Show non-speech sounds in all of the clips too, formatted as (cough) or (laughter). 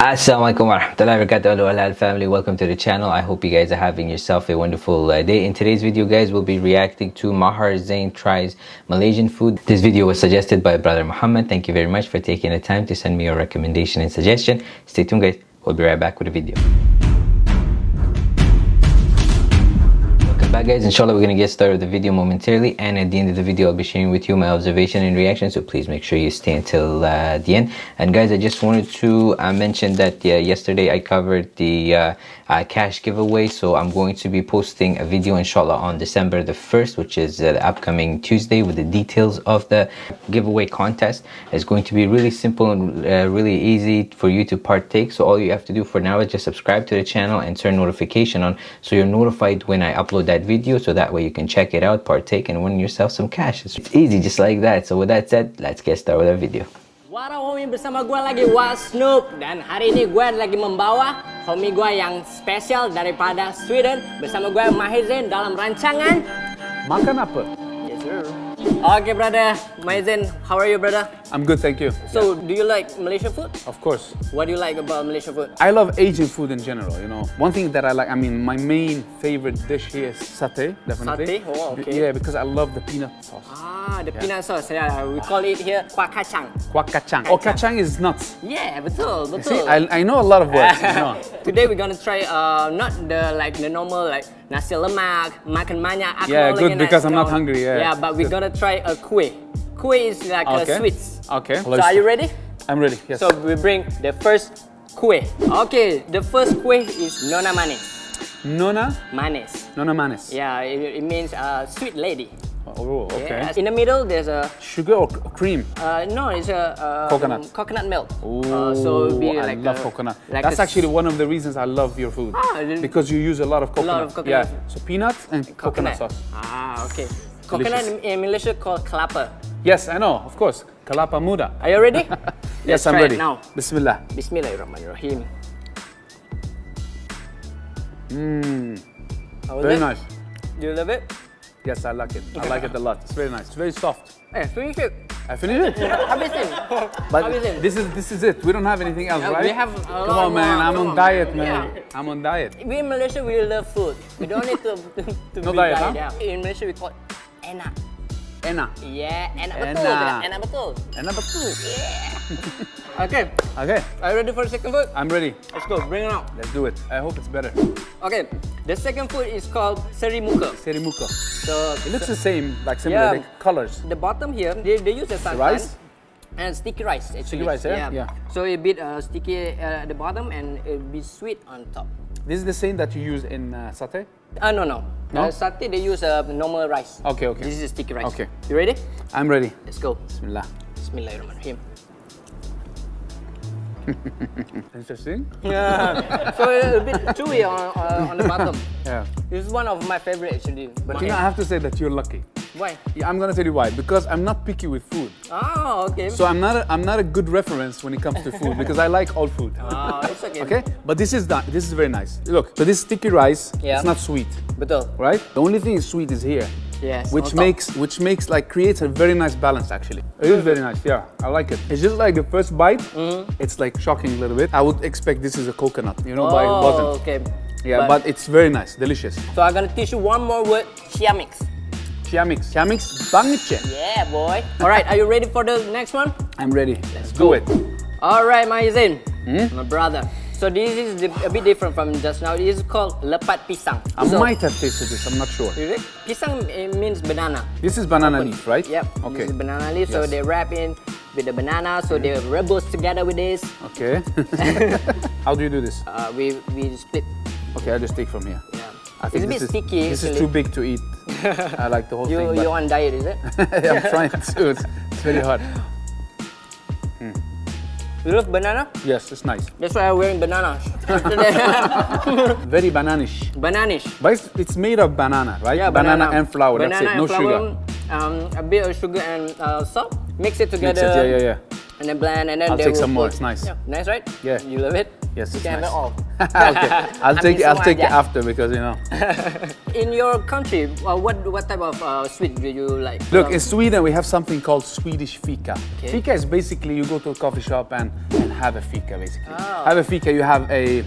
Assalamualaikum warahmatullahi wabarakatuh Hello Halal family. Welcome to the channel. I hope you guys are having yourself a wonderful uh, day. In today's video guys we'll be reacting to Maher Zain tries Malaysian food. This video was suggested by brother Muhammad. Thank you very much for taking the time to send me your recommendation and suggestion. Stay tuned guys. We'll be right back with the video back guys. Inshallah we're gonna get started with the video momentarily and at the end of the video i'll be sharing with you my observation and reaction so please make sure you stay until uh, the end. And guys i just wanted to uh, mention that uh, yesterday i covered the uh, uh, cash giveaway so i'm going to be posting a video inshallah on december the 1st which is uh, the upcoming tuesday with the details of the giveaway contest. It's going to be really simple and really easy for you to partake so all you have to do for now is just subscribe to the channel and turn notification on so you're notified when i upload that video so that way you can check it out partake and win yourself some cash it's easy just like that so with that said let's get started with our video Wara homie bersama gue lagi Wal Snoop dan hari ini gue lagi membawa homie gue yang spesial daripada Sweden bersama gue Maher Zain dalam rancangan Makan apa? Yes sir. Okay brother, Maher Zain, how are you brother? I'm good, thank you. So, do you like Malaysian food? Of course. What do you like about Malaysian food? I love Asian food in general, you know. One thing that I like, I mean, my main favorite dish here is satay, definitely. Satay? Oh, okay. Yeah, because I love the peanut sauce. Ah, the yeah. peanut sauce. Yeah, we call it here kuah kacang. Kuah kacang. Oh, kacang is nuts. Yeah, betul, betul. See, I, I know a lot of words. you know. (laughs) Today we're gonna try uh, not the like the normal like nasi lemak, makan banyak. Yeah, good because I'm not hungry. Yeah, yeah but we're gonna try a kuih. Kuih is like okay. a sweets. Okay. So are you ready? I'm ready, yes. So we bring the first kuih. Okay, the first kuih is Nona Manis. Nona? Manes. Nona Manes. Yeah, it, it means uh, sweet lady. Oh, okay. Yeah. In the middle, there's a... Sugar or cream? Uh, no, it's a... Uh, coconut. Coconut milk. Ooh, uh, so it'll be I like love a, coconut. Like That's actually one of the reasons I love your food. Ah, because you use a lot of coconut. A lot of coconut. Yeah, so peanuts and coconut, coconut sauce. Ah, okay. Coconut in Malaysia called kelapa. Yes, I know, of course. Kelapa muda. Are you ready? (laughs) yes, I'm ready. now. Bismillah. Bismillahirrahmanirrahim. Mmm. Very it? nice. Do you love it? Yes, I like it. I like it a lot. It's very nice. It's very soft. Hey, finish it. I finished it. (laughs) But this is this is it. We don't have anything else, right? We have a Come on, man. I'm on diet, man. Yeah. I'm on diet. We in Malaysia, we love food. We don't need to, (laughs) to, to no diet, diet, huh? In Malaysia, we call it enak. Enak. Yeah, enak betul. Enak, enak betul. Enak betul. Yeah. (laughs) okay. Okay. Are you ready for the second food? I'm ready. Let's go. Bring it out. Let's do it. I hope it's better. Okay. The second food is called serimuka. Serimuka. So it looks the same, like similar yeah, like colors. The bottom here, they, they use the rice and sticky rice. Actually. Sticky rice, yeah. yeah. yeah. So a bit uh, sticky uh, at the bottom and it be sweet on top. This is the same that you use in uh, satay? Uh, no, no. no? Uh, satay, they use uh, normal rice. Okay, okay. This is sticky rice. Okay. You ready? I'm ready. Let's go. Bismillah. Bismillahirrahmanirrahim. (laughs) Interesting. Yeah. so a bit chewy on, uh, on the bottom. (laughs) Yeah. This is one of my favorite actually. But you know, I have to say that you're lucky. Why? Yeah, I'm gonna tell you why. Because I'm not picky with food. Oh, okay. So I'm not a, I'm not a good reference when it comes to food because I like all food. Oh, (laughs) it's okay. okay, but this is this is very nice. Look, so this sticky rice, yeah. it's not sweet. Betul. Uh, right? The only thing is sweet is here. Yes. Which makes which makes like creates a very nice balance actually. It is very nice. Yeah, I like it. It's just like the first bite. Mm. It's like shocking a little bit. I would expect this is a coconut, you know, oh, but it oh, wasn't. okay. Yeah, but, but, it's very nice, delicious. So I'm gonna teach you one more word, chia mix. Chia mix. Chia mix Yeah, boy. (laughs) All right, are you ready for the next one? I'm ready. Let's do go. it. All right, Maizin. Hmm? My brother. So this is a bit different from just now. This is called lepat pisang. I so, might have tasted this. I'm not sure. Pisang means banana. This is banana leaf, right? Yep. Okay. This is banana leaf. So they wrap in with the banana. So they rebels together with this. Okay. (laughs) (laughs) How do you do this? Uh, we we split. Okay, I'll just take from here. I think it's a bit is, sticky. This is too big to eat. (laughs) I like the whole you, thing. You're on diet, is it? (laughs) I'm trying to. (laughs) It's, it's very hard. You love banana? Yes, it's nice. That's why I'm wearing bananas. Very bananish. Bananish. But it's, it's, made of banana, right? Yeah, banana, banana and flour. Banana That's it. No flour, sugar. Um, a bit of sugar and uh, salt. Mix it together. Mix it, yeah, yeah, yeah. And then blend, and then I'll take some more. It's nice. Yeah, nice, right? Yeah. You love it? Yes, it's can have nice. all. (laughs) okay, (laughs) I'll take it. I'll take it after because you know. (laughs) In your country, uh, what what type of uh, sweet do you like? Look, Um, in Sweden we have something called Swedish fika. Okay. Fika is basically you go to a coffee shop and, and have a fika basically. Oh. Have a fika, you have a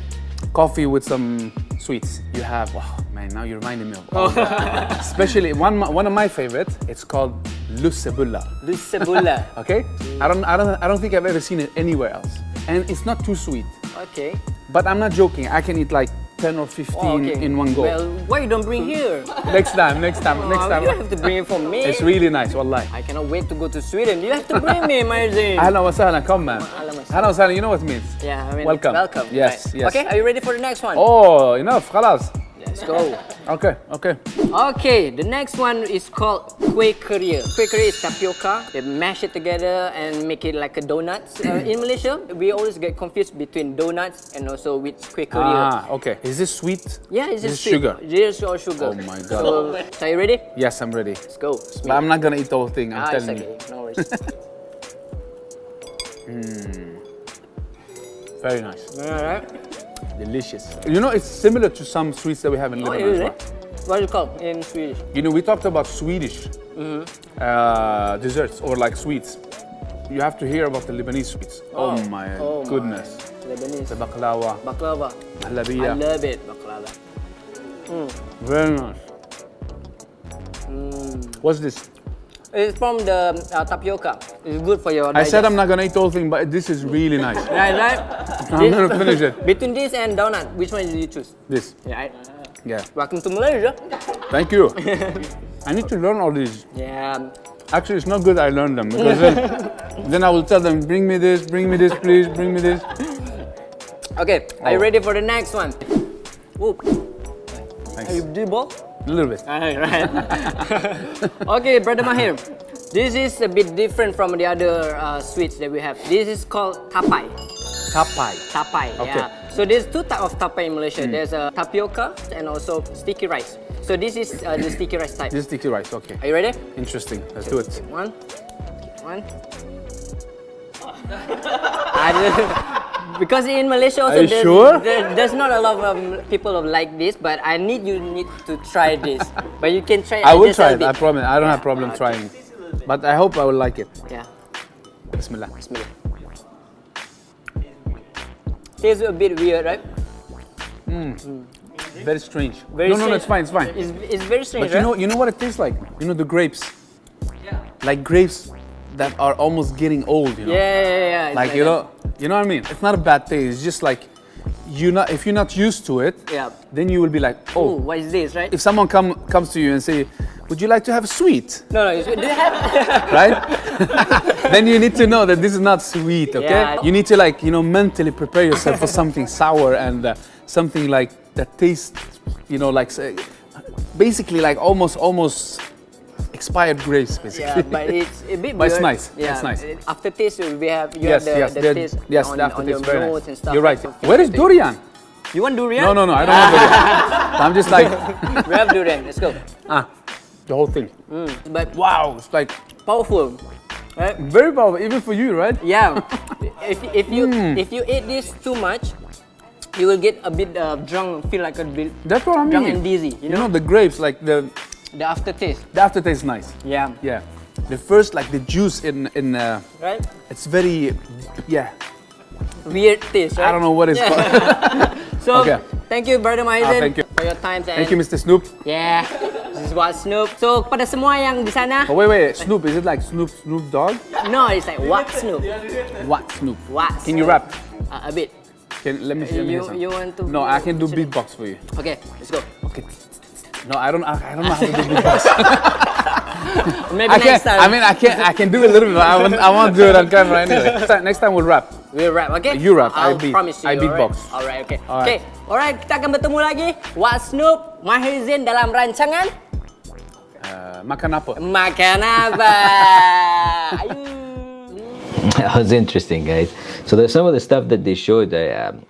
coffee with some sweets. You have, wow, man, now you're reminding me of all that. Especially one, one of my favorites, it's called lussebulla. Lussebulla. Okay? I don't, I, don't, I don't think I've ever seen it anywhere else. And it's not too sweet. Okay. But I'm not joking. I can eat like 10 or 15 oh, okay. in one go. Well, why you don't bring here? next time, next time, oh, next time. You have to bring it for me. It's really nice, wallahi. I cannot wait to go to Sweden. You have to bring me, Marzi. Ahlan wa sahlan, come man. Ahlan wa sahlan, you know what it means. Yeah, I mean, welcome. Welcome. Yes, right. yes. Okay, are you ready for the next one? Oh, enough, khalas. Let's go. Okay, okay. Okay, the next one is called kue keria. Kue keria is tapioca. They mash it together and make it like a donut. Uh, in Malaysia, we always get confused between donuts and also with kue keria. Ah, okay. Is this sweet? Yeah, it's this sugar? Yes, or sugar. Oh my God. So, are you ready? Yes, I'm ready. Let's go. But I'm not gonna eat the whole thing, I'm ah, telling okay. you. No worries. (laughs) Very nice. Alright. Delicious. You know, it's similar to some sweets that we have in Oh, Lebanon as well. What is it called in Swedish? You know, we talked about Swedish Mm-hmm. uh, desserts or like sweets. You have to hear about the Lebanese sweets. Oh, my Oh my. goodness. Lebanese. The baklava, Baklava. I mahlabiya. love it, baklava. Very nice. Mm. What's this? It's from the uh, tapioca. It's good for your I said. I'm not gonna eat the whole thing, but this is really nice. (laughs) Right, right? I'm gonna (laughs) finish it. Between this and donut, which one did you choose? This, Yeah, yeah. Welcome to Malaysia. Thank you. (laughs) I need to learn all these. Yeah. Actually, it's not good I learned them because then, then I will tell them, bring me this, bring me this, please, bring me this. (laughs) Okay, are you Oh. ready for the next one? Whoop. Thanks. Are you ball? A little bit. Alright, right. okay, brother Maher. This is a bit different from the other uh, sweets that we have. This is called tapai. Tapai. Tapai, Okay. yeah. So there's two type of tapai in Malaysia. Hmm. There's a tapioca and also sticky rice. So this is uh, the sticky rice type. This is sticky rice, okay. Are you ready? Interesting. Let's do it. One, one. (laughs) Because in Malaysia also there's, sure? there- there's not a lot of um, people of like this, but I need you need to try this. but you can try. I will try it, I promise. I don't have problem okay. trying. But I hope I will like it. Yeah. Bismillah. Bismillah. Tastes a bit weird, right? Hmm. Very strange. Very no, no, no, it's fine, it's fine. It's, it's very strange, But you right? know, you know what it tastes like? You know the grapes? Yeah. Like grapes that are almost getting old, you know? yeah, yeah, yeah. It's Like, you that. know, you know what I mean? It's not a bad taste. It's just like you not if you're not used to it, Yeah. then you will be like, oh. Ooh, oh. what is this, right? If someone come comes to you and say, "Would you like to have a sweet?" no, no, do you have? (laughs) right? (laughs) then you need to know that this is not sweet, okay? Yeah. You need to like, you know, mentally prepare yourself for something sour and uh, something like that tastes, you know, like say, basically like almost almost expired grapes, basically. Yeah, but it's a bit (laughs) But it's nice, Yeah, it's nice. After Aftertaste, we have you yes, have the, yes, the taste yes, on, the on your very nice. and stuff. You're right. So- Where is durian? You want durian? No, no, no, I don't want durian. I'm just like, we have durian. Let's go. ah, the whole thing. But Wow, it's like powerful, right? very powerful, even for you, right? Yeah. if if you Hmm. if you eat this too much, you will get a bit uh, drunk, feel like a bit That's what I mean. drunk and dizzy. You You know, know, the grapes, like the, the aftertaste. the aftertaste is nice. Yeah. Yeah. The first, like the juice in, in uh, Right. it's very, yeah, Weird taste, right? I don't know what it's Yeah. called. (laughs) So, Okay. thank you, brother Maizan, thank you. For your time. And Thank you, Mr. Snoop. Yeah, this is what Snoop. So, kepada semua yang di sana, Oh, wait, wait, Snoop, is it like Snoop, Snoop Dogg? no, it's like what Snoop? What Snoop? What? Can you rap? Uh, a bit. Can, let me see, let me hear You, some. you want to? No, I can do beatbox for you. Okay, let's go. Okay. No, I don't, I, I don't know how to do (laughs) beatbox. Maybe I can, next time. I mean, I can, I can do a little bit, but I won't, I won't do it on camera anyway. (laughs) Next time, next time we'll rap. We'll rap, okay? You rap, I I'll beat- promise you. I beatbox. Alright, okay. Alright. Okay, alright. Kita akan bertemu lagi. What Snoop, Mahir Zain dalam rancangan Uh, makan apa? Makan Apa. (laughs) Ayu. that was interesting guys so there's some of the stuff that they showed I, um,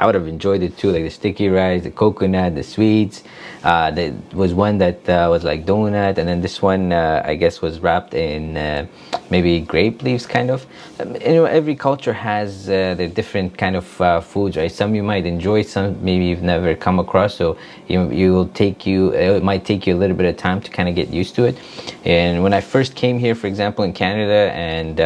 I would have enjoyed it too, like the sticky rice, the coconut, the sweets. Uh, there was one that uh, was like donut, and then this one uh, I guess was wrapped in uh, maybe grape leaves, kind of. Um, you know, every culture has uh, the different kind of uh, foods, right? Some you might enjoy, some maybe you've never come across. So you you will take you it might take you a little bit of time to kind of get used to it. And when I first came here, for example, in Canada, and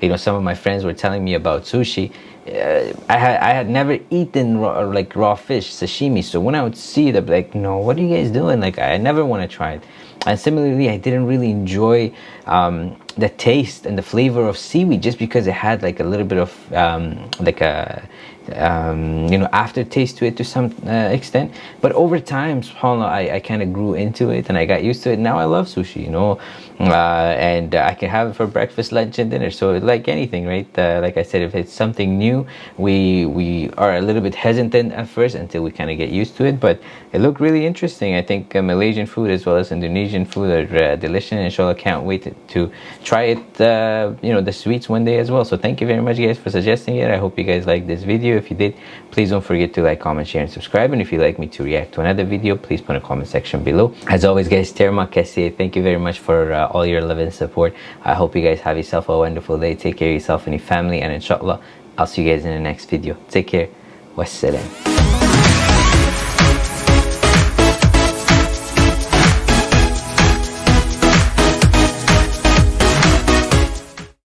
you know some of my friends were telling me about sushi uh, I had I had never eaten raw, like raw fish sashimi. So when I would see it I'd be like no what are you guys doing? Like I never want to try it. And similarly I didn't really enjoy um, the taste and the flavor of seaweed just because it had like a little bit of um, like a um, you know aftertaste to it to some uh, extent. But over time subhanallah I, I kind of grew into it and I got used to it. Now I love sushi you know uh, and uh, I can have it for breakfast lunch and dinner. So like anything right? Uh, like I said if it's something new we we are a little bit hesitant at first until we kind of get used to it but it looked really interesting. I think uh, Malaysian food as well as Indonesian food are uh, delicious and inshallah can't wait to, to try it you know the sweets one day as well. So thank you very much guys for suggesting it. I hope you guys liked this video. If you did please don't forget to like comment share and subscribe. And if you'd like me to react to another video please put a comment section below. As always guys terma kasih thank you very much for all your love and support. I hope you guys have yourself a wonderful day. Take care of yourself and your family and inshallah i'll see you guys in the next video. Take care. Wassalam